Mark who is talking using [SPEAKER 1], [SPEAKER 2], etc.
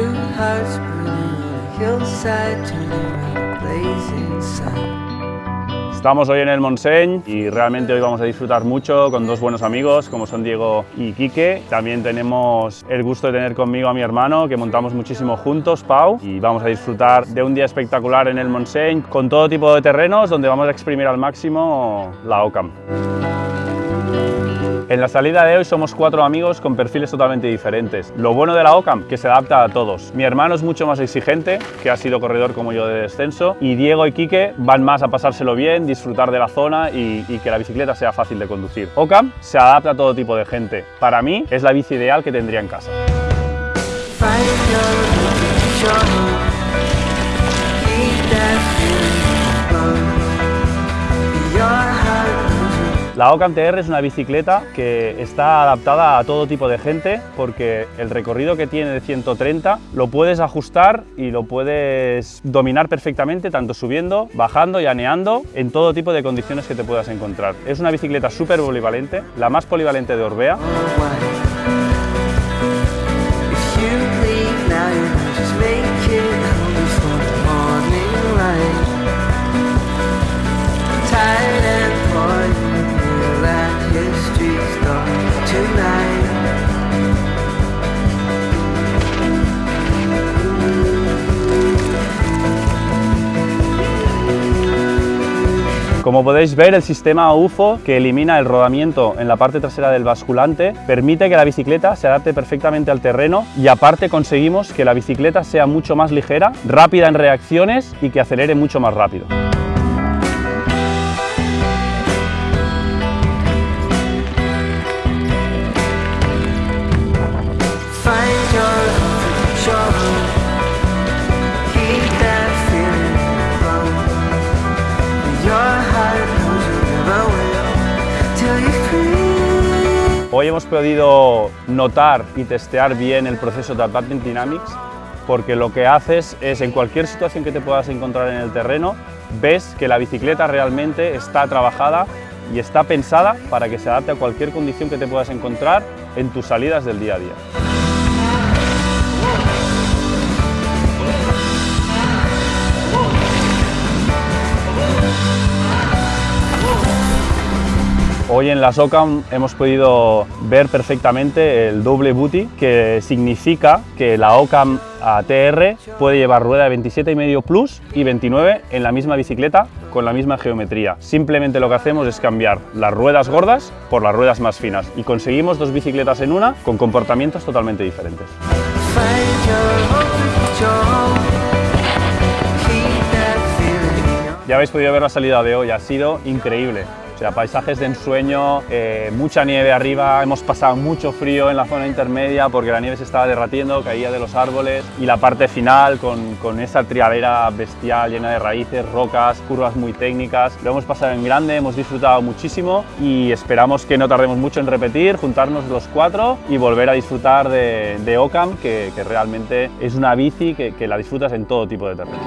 [SPEAKER 1] hearts burning on a hillside, turning a blazing sun.
[SPEAKER 2] Estamos hoy en el Montseny y realmente hoy vamos a disfrutar mucho con dos buenos amigos como son Diego y Quique. También tenemos el gusto de tener conmigo a mi hermano que montamos muchísimo juntos, Pau, y vamos a disfrutar de un día espectacular en el Montseny con todo tipo de terrenos donde vamos a exprimir al máximo la OCAM. En la salida de hoy somos cuatro amigos con perfiles totalmente diferentes. Lo bueno de la OCAM, que se adapta a todos. Mi hermano es mucho más exigente, que ha sido corredor como yo de descenso, y Diego y Quique van más a pasárselo bien, disfrutar de la zona y, y que la bicicleta sea fácil de conducir. OCAM se adapta a todo tipo de gente. Para mí es la bici ideal que tendría en casa. La Ocam TR es una bicicleta que está adaptada a todo tipo de gente porque el recorrido que tiene de 130 lo puedes ajustar y lo puedes dominar perfectamente tanto subiendo, bajando y aneando en todo tipo de condiciones que te puedas encontrar. Es una bicicleta súper polivalente, la más polivalente de Orbea Como podéis ver, el sistema UFO, que elimina el rodamiento en la parte trasera del basculante, permite que la bicicleta se adapte perfectamente al terreno y aparte conseguimos que la bicicleta sea mucho más ligera, rápida en reacciones y que acelere mucho más rápido. Hoy hemos podido notar y testear bien el proceso de Advanced Dynamics porque lo que haces es en cualquier situación que te puedas encontrar en el terreno, ves que la bicicleta realmente está trabajada y está pensada para que se adapte a cualquier condición que te puedas encontrar en tus salidas del día a día. Hoy en la SOCAM hemos podido ver perfectamente el doble booty, que significa que la OCAM ATR puede llevar rueda de 27,5 Plus y 29 en la misma bicicleta con la misma geometría. Simplemente lo que hacemos es cambiar las ruedas gordas por las ruedas más finas y conseguimos dos bicicletas en una con comportamientos totalmente diferentes. Ya habéis podido ver la salida de hoy, ha sido increíble. O sea, paisajes de ensueño, eh, mucha nieve arriba, hemos pasado mucho frío en la zona intermedia porque la nieve se estaba derratiendo, caía de los árboles y la parte final con, con esa triadera bestial llena de raíces, rocas, curvas muy técnicas. Lo hemos pasado en grande, hemos disfrutado muchísimo y esperamos que no tardemos mucho en repetir, juntarnos los cuatro y volver a disfrutar de, de Ocam, que, que realmente es una bici que, que la disfrutas en todo tipo de terreno.